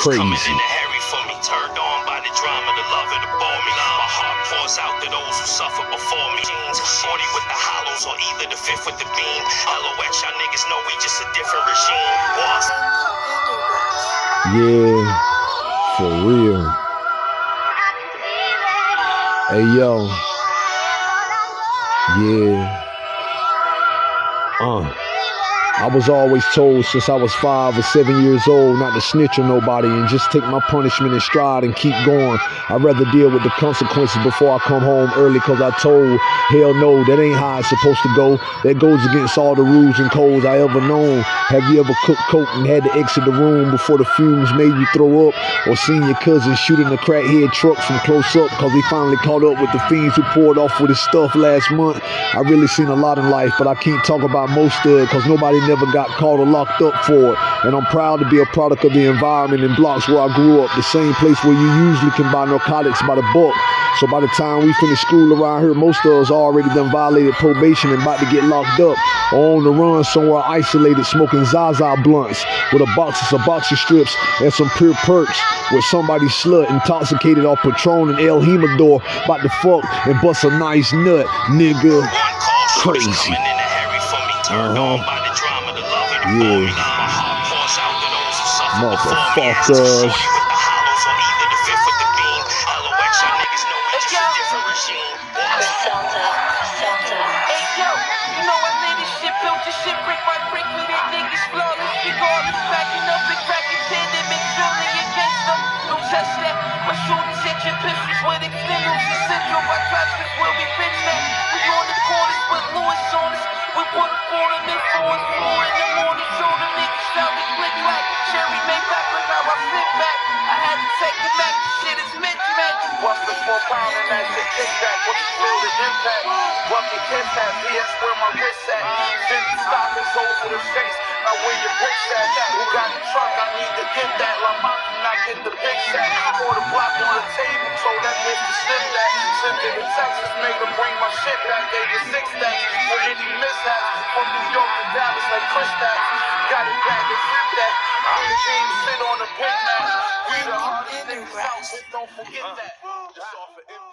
crazy. Turned on by the drama, the love of the me. My heart pours out to those who suffer before me. Shorty with the hollows or either the fifth with the beam. LOX, y'all niggas know we just a different regime. Boss. Yeah, for real. Hey yo. Yeah. Uh. I was always told since I was five or seven years old not to snitch on nobody and just take my punishment in stride and keep going. I'd rather deal with the consequences before I come home early because I told, hell no, that ain't how it's supposed to go. That goes against all the rules and codes I ever known. Have you ever cooked coke and had to exit the room before the fumes made you throw up? Or seen your cousin shooting a crackhead truck from close up because he finally caught up with the fiends who poured off with his stuff last month? I really seen a lot in life, but I can't talk about most of it because nobody never got caught or locked up for it. And I'm proud to be a product of the environment and blocks where I grew up, the same place where you usually can buy narcotics by the book. So by the time we finish school around here, most of us already done violated probation and about to get locked up or on the run somewhere isolated smoking Zaza blunts with a box of some boxer strips and some pure perks with somebody slut intoxicated off Patron and El Jimador about to fuck and bust a nice nut, nigga. Crazy. Uh-huh. Yeah. Motherfuckers. My shooters hit your pistols with extenders. Central, I trust this where we bitch at. We on the corners with Lewis on us. We put a quarter in back. What you feel the impact? Bucket kiss hat. PS where my wrist at. Fifty stop is over the face. Now where your bricks at? Who got the truck? I need to get that. La Mafia, not get the big sack. Pour the block on the table. Told that bitch to slip that. Sent it to Texas. Made her bring my shit back. Gave her six stacks. For any mishaps. From New York to Dallas like Chris Stacks. Got it back and flip that. I'm the jeans sit on the pin mat. We the hardest niggas out. Don't forget that. Just off of